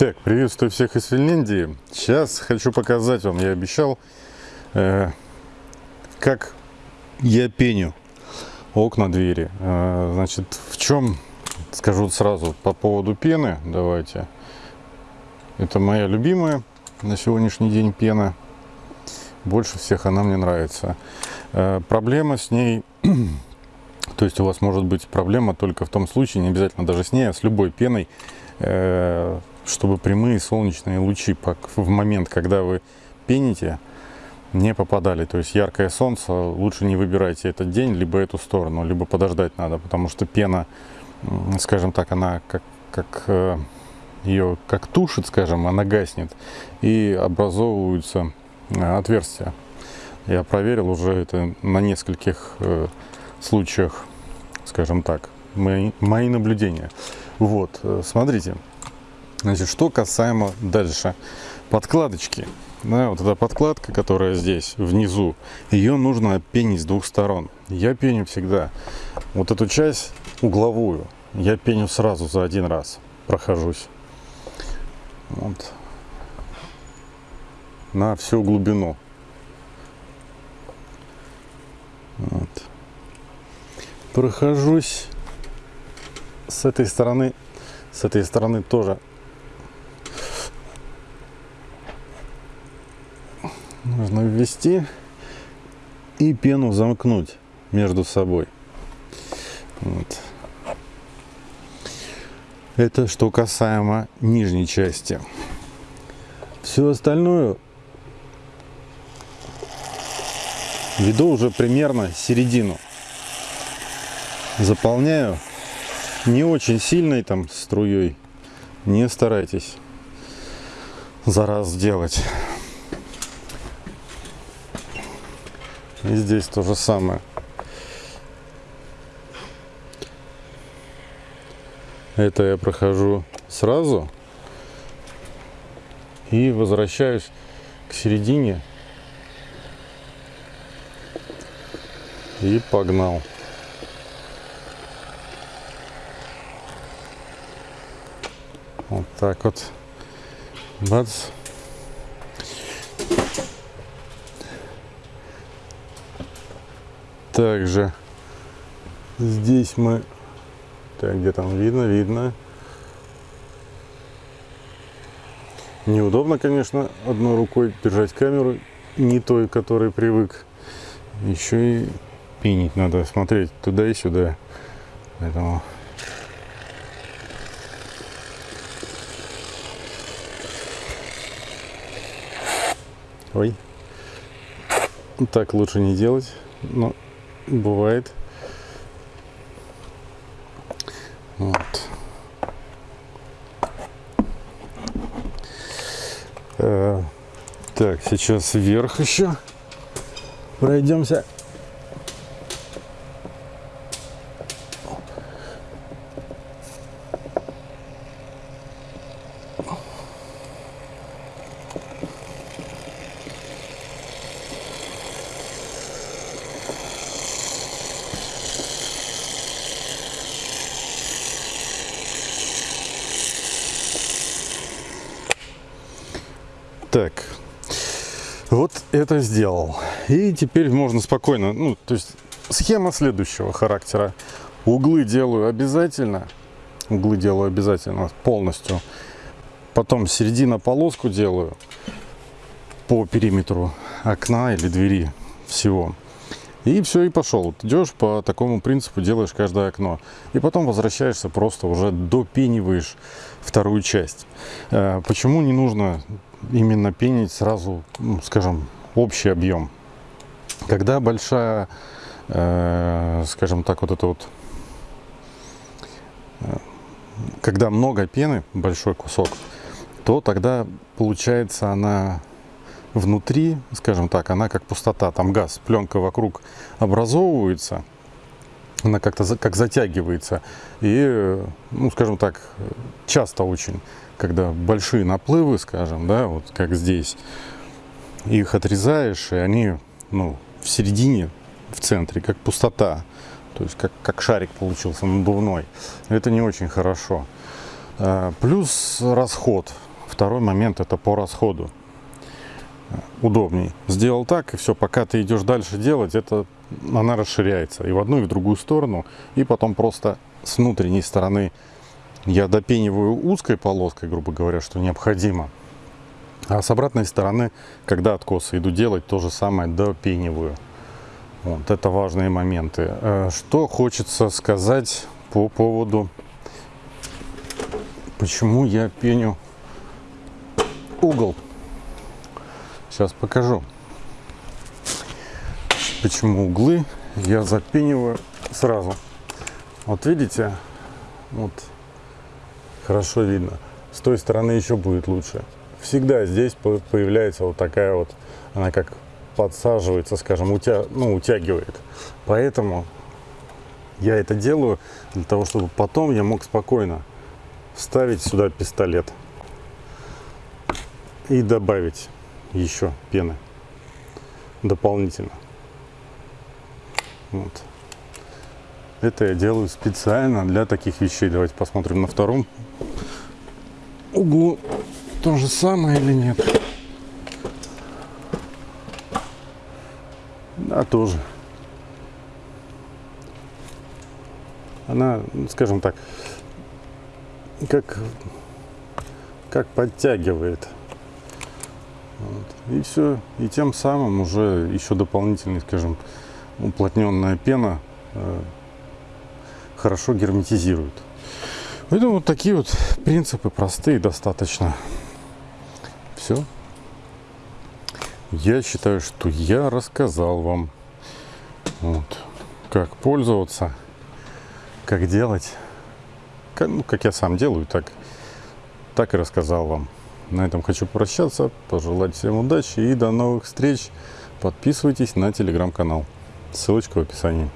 Так, приветствую всех из Финляндии. Сейчас хочу показать вам, я обещал, э, как я пеню окна двери. Э, значит, в чем, скажу сразу, по поводу пены, давайте. Это моя любимая на сегодняшний день пена. Больше всех она мне нравится. Э, проблема с ней, то есть у вас может быть проблема только в том случае, не обязательно даже с ней, а с любой пеной, э, чтобы прямые солнечные лучи в момент, когда вы пените, не попадали. То есть яркое солнце, лучше не выбирайте этот день, либо эту сторону, либо подождать надо, потому что пена, скажем так, она как, как э, ее как тушит, скажем, она гаснет и образовываются э, отверстия. Я проверил уже это на нескольких э, случаях, скажем так, мои, мои наблюдения. Вот, смотрите, Значит, что касаемо дальше. Подкладочки. Да, вот эта подкладка, которая здесь, внизу, ее нужно пенить с двух сторон. Я пеню всегда. Вот эту часть угловую я пеню сразу за один раз. Прохожусь. Вот. На всю глубину. Вот. Прохожусь с этой стороны. С этой стороны тоже нужно ввести и пену замкнуть между собой. Вот. Это что касаемо нижней части. Все остальное веду уже примерно середину. Заполняю не очень сильной там струей. Не старайтесь за раз сделать. И здесь то же самое. Это я прохожу сразу и возвращаюсь к середине и погнал. Вот так вот. Бац. Также здесь мы... Так, где там видно? Видно. Неудобно, конечно, одной рукой держать камеру, не той, которой привык. Еще и пинить надо, смотреть туда и сюда. Поэтому... Ой. Так лучше не делать. Но бывает. Вот. Э, так, сейчас вверх еще пройдемся. Так, вот это сделал. И теперь можно спокойно, ну, то есть схема следующего характера. Углы делаю обязательно, углы делаю обязательно полностью. Потом середина полоску делаю по периметру окна или двери всего. И все, и пошел. Идешь по такому принципу, делаешь каждое окно. И потом возвращаешься, просто уже допениваешь вторую часть. Э, почему не нужно именно пенить сразу, ну, скажем, общий объем. Когда большая, э, скажем так, вот это вот, э, когда много пены, большой кусок, то тогда получается она внутри, скажем так, она как пустота, там газ, пленка вокруг образовывается, она как-то как затягивается и, ну, скажем так, часто очень когда большие наплывы, скажем, да, вот как здесь, их отрезаешь, и они, ну, в середине, в центре, как пустота, то есть как, как шарик получился надувной. Это не очень хорошо. А, плюс расход. второй момент это по расходу. Удобней. Сделал так, и все, пока ты идешь дальше делать, это она расширяется и в одну, и в другую сторону. И потом просто с внутренней стороны я допениваю узкой полоской, грубо говоря, что необходимо. А с обратной стороны, когда откосы иду делать, то же самое допениваю. Вот, это важные моменты. Э, что хочется сказать по поводу, почему я пеню угол. Сейчас покажу. Почему углы я запениваю сразу. Вот видите, вот хорошо видно. С той стороны еще будет лучше. Всегда здесь появляется вот такая вот, она как подсаживается, скажем, утя, ну, утягивает. Поэтому я это делаю для того, чтобы потом я мог спокойно вставить сюда пистолет и добавить еще пены дополнительно. Вот. Это я делаю специально для таких вещей. Давайте посмотрим на втором углу то же самое или нет. Да, тоже. Она, скажем так, как, как подтягивает. Вот. И все. И тем самым уже еще дополнительный, скажем, уплотненная пена э, хорошо герметизирует. Поэтому вот такие вот принципы простые достаточно. Все. Я считаю, что я рассказал вам, вот, как пользоваться, как делать, как, ну, как я сам делаю, так, так и рассказал вам. На этом хочу прощаться, пожелать всем удачи и до новых встреч. Подписывайтесь на телеграм-канал. Ссылочка в описании.